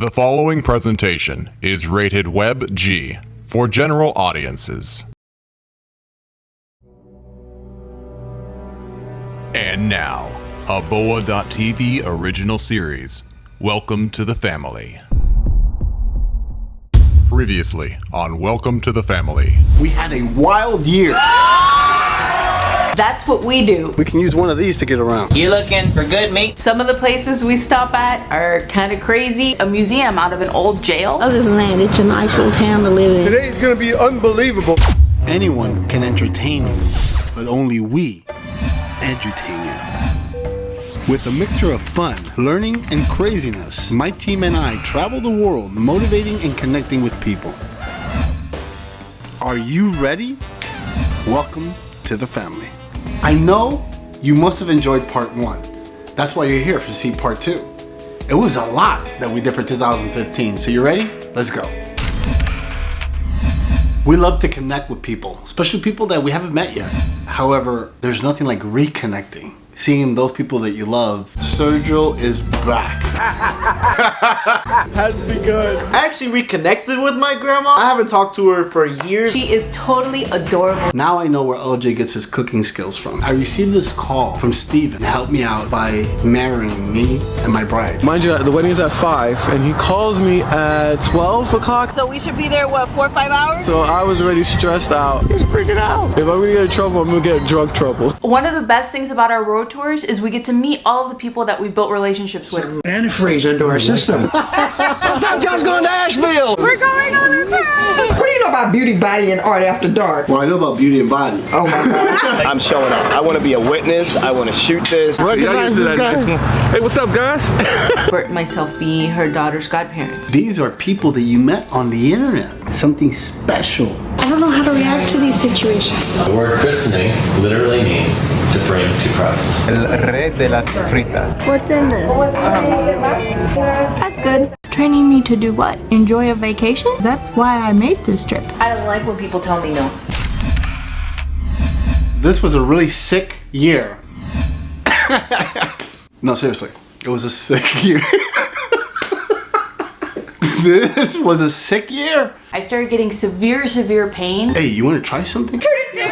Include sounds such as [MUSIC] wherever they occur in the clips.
The following presentation is rated Web G for general audiences. And now, a Boa.tv original series. Welcome to the family. Previously on Welcome to the Family. We had a wild year. [LAUGHS] That's what we do. We can use one of these to get around. You looking for good meat? Some of the places we stop at are kind of crazy. A museum out of an old jail. Other than that, it's a nice little town to live in. Today is going to be unbelievable. Anyone can entertain you, but only we edutain you. With a mixture of fun, learning, and craziness, my team and I travel the world motivating and connecting with people. Are you ready? Welcome to the family. I know you must have enjoyed part one. That's why you're here to see part two. It was a lot that we did for 2015. So you ready? Let's go. We love to connect with people, especially people that we haven't met yet. However, there's nothing like reconnecting. Seeing those people that you love. Sergio is back. [LAUGHS] Has begun. I actually reconnected with my grandma. I haven't talked to her for years. She is totally adorable. Now I know where LJ gets his cooking skills from. I received this call from Steven to help me out by marrying me and my bride. Mind you, the wedding is at 5, and he calls me at 12 o'clock. So we should be there, what, four or five hours? So I was already stressed out. He's freaking out. If I'm gonna get in trouble, I'm gonna get in drug trouble. One of the best things about our road tours is we get to meet all of the people that we built relationships with. Antifreeze into our system. [LAUGHS] I'm just going to Asheville. We're going on a cruise! What do you know about beauty, body, and art after dark? Well, I know about beauty and body. Oh my god. [LAUGHS] I'm showing up. I want to be a witness. I want to shoot this. Recognize this guy. Hey, what's up, guys? [LAUGHS] Bert and myself be her daughter's godparents. These are people that you met on the internet. Something special. I don't know how to react to these situations. The word christening literally means to bring to Christ. El rey de las fritas. What's in this? That's good. Training me to do what? Enjoy a vacation? That's why I made this trip. I don't like when people tell me no. This was a really sick year. [COUGHS] no, seriously. It was a sick [LAUGHS] year. This was a sick year. I started getting severe, severe pain. Hey, you want to try something?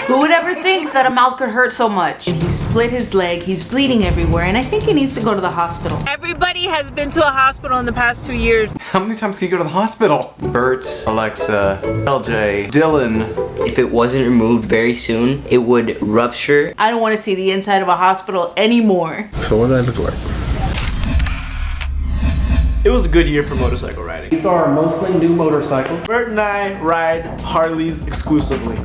Who would ever think that a mouth could hurt so much? He split his leg, he's bleeding everywhere, and I think he needs to go to the hospital. Everybody has been to the hospital in the past two years. How many times can you go to the hospital? Bert, Alexa, LJ, Dylan. If it wasn't removed very soon, it would rupture. I don't want to see the inside of a hospital anymore. So what do I look like? It was a good year for motorcycle riding. These are mostly new motorcycles. Bert and I ride Harleys exclusively.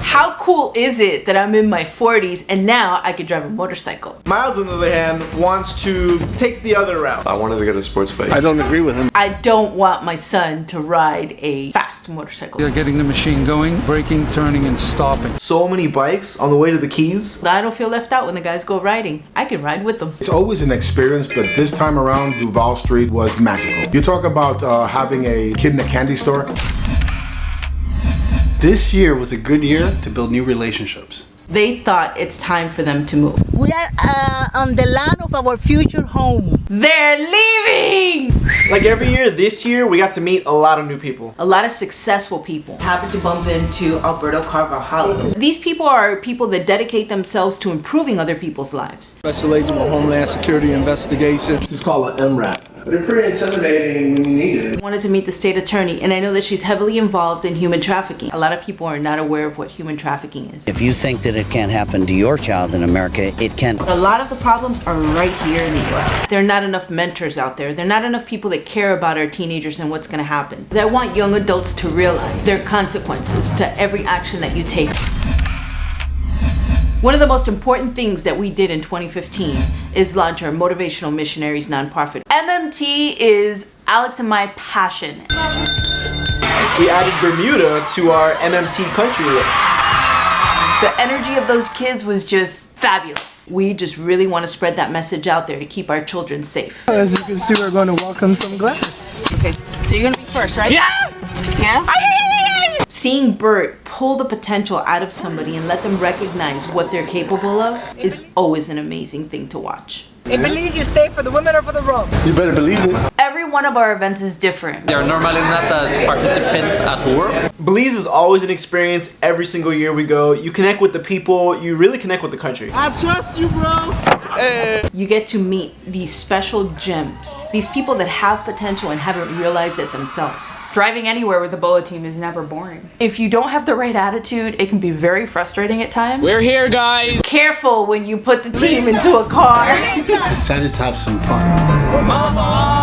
How cool is it that I'm in my 40s and now I can drive a motorcycle? Miles, on the other hand, wants to take the other route. I wanted to get a sports bike. I don't agree with him. I don't want my son to ride a fast motorcycle. You're getting the machine going, braking, turning, and stopping. So many bikes on the way to the Keys. I don't feel left out when the guys go riding. I can ride with them. It's always an experience, but this time around, Duval Street was magical. You talk about uh, having a kid in a candy store. This year was a good year to build new relationships. They thought it's time for them to move. We are uh, on the land of our future home. They're leaving! Like every year, this year, we got to meet a lot of new people. A lot of successful people happened to bump into Alberto Carvajal. These people are people that dedicate themselves to improving other people's lives. Special Agent of Homeland Security Investigation. This is called an MRAP. They're pretty intimidating when you need it. I wanted to meet the state attorney and I know that she's heavily involved in human trafficking. A lot of people are not aware of what human trafficking is. If you think that it can't happen to your child in America, it can. A lot of the problems are right here in the US. There are not enough mentors out there. There are not enough people that care about our teenagers and what's going to happen. I want young adults to realize there are consequences to every action that you take. One of the most important things that we did in 2015 is launch our Motivational Missionaries nonprofit. MMT is Alex and my passion. We added Bermuda to our MMT country list. The energy of those kids was just fabulous. We just really want to spread that message out there to keep our children safe. As you can see, we're going to welcome some glass. Okay, so you're gonna be first, right? Yeah! Yeah? Seeing Bert pull the potential out of somebody and let them recognize what they're capable of is always an amazing thing to watch. In Belize, you stay for the women or for the rum? You better believe it. Every one of our events is different. They are normally not as participant at work. Belize is always an experience every single year we go. You connect with the people, you really connect with the country. I trust you, bro. You get to meet these special gems, these people that have potential and haven't realized it themselves. Driving anywhere with the BOA team is never boring. If you don't have the right attitude, it can be very frustrating at times. We're here, guys. Careful when you put the team into a car. [LAUGHS] Decided to have some fun.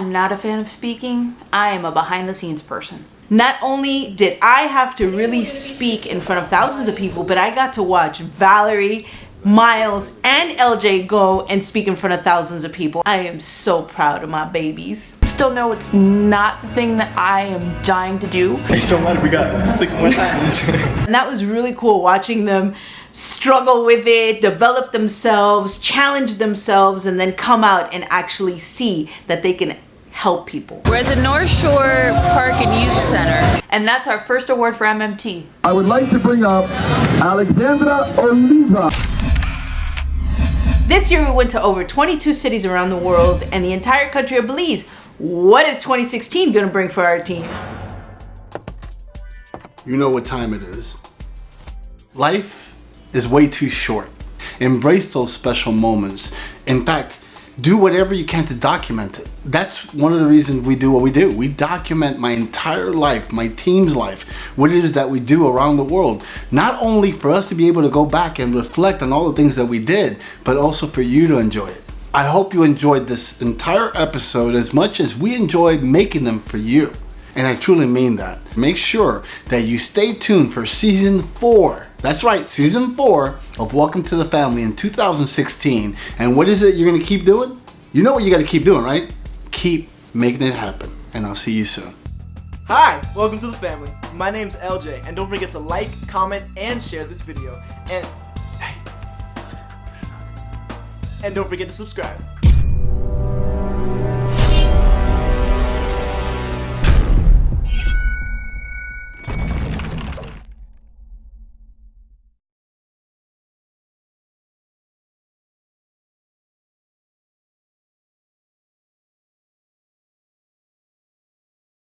I am not a fan of speaking. I am a behind the scenes person. Not only did I have to really speak in front of thousands of people, but I got to watch Valerie, Miles, and LJ go and speak in front of thousands of people. I am so proud of my babies. Still know it's not the thing that I am dying to do. It don't matter, we got six more times. [LAUGHS] And that was really cool watching them struggle with it, develop themselves, challenge themselves, and then come out and actually see that they can help people. We're at the North Shore Park and Youth Center, and that's our first award for MMT. I would like to bring up Alexandra Oliva. This year we went to over 22 cities around the world and the entire country of Belize. What is 2016 gonna bring for our team? You know what time it is. Life is way too short. Embrace those special moments. In fact, do whatever you can to document it. That's one of the reasons we do what we do. We document my entire life, my team's life, what it is that we do around the world. Not only for us to be able to go back and reflect on all the things that we did, but also for you to enjoy it. I hope you enjoyed this entire episode as much as we enjoyed making them for you. And I truly mean that. Make sure that you stay tuned for season four. That's right, season four of Welcome to the Family in 2016. And what is it you're gonna keep doing? You know what you gotta keep doing, right? Keep making it happen. And I'll see you soon. Hi, welcome to the family. My name's LJ, and don't forget to like, comment, and share this video. And and don't forget to subscribe.